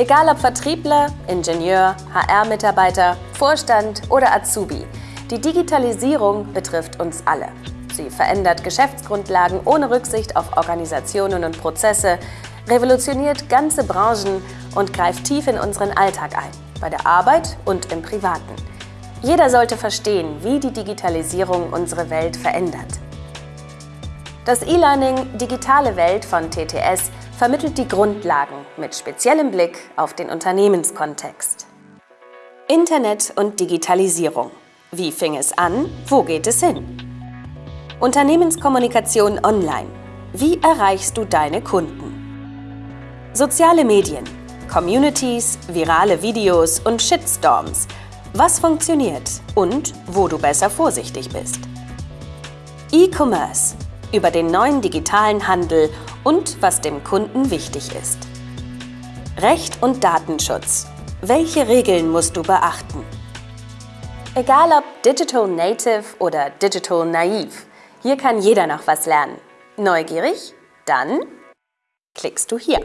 Egal ob Vertriebler, Ingenieur, HR-Mitarbeiter, Vorstand oder Azubi, die Digitalisierung betrifft uns alle. Sie verändert Geschäftsgrundlagen ohne Rücksicht auf Organisationen und Prozesse, revolutioniert ganze Branchen und greift tief in unseren Alltag ein, bei der Arbeit und im Privaten. Jeder sollte verstehen, wie die Digitalisierung unsere Welt verändert. Das E-Learning Digitale Welt von TTS vermittelt die Grundlagen mit speziellem Blick auf den Unternehmenskontext. Internet und Digitalisierung. Wie fing es an? Wo geht es hin? Unternehmenskommunikation online. Wie erreichst du deine Kunden? Soziale Medien, Communities, virale Videos und Shitstorms. Was funktioniert und wo du besser vorsichtig bist. E-Commerce über den neuen digitalen Handel und was dem Kunden wichtig ist. Recht und Datenschutz. Welche Regeln musst du beachten? Egal ob Digital Native oder Digital Naiv, hier kann jeder noch was lernen. Neugierig? Dann klickst du hier.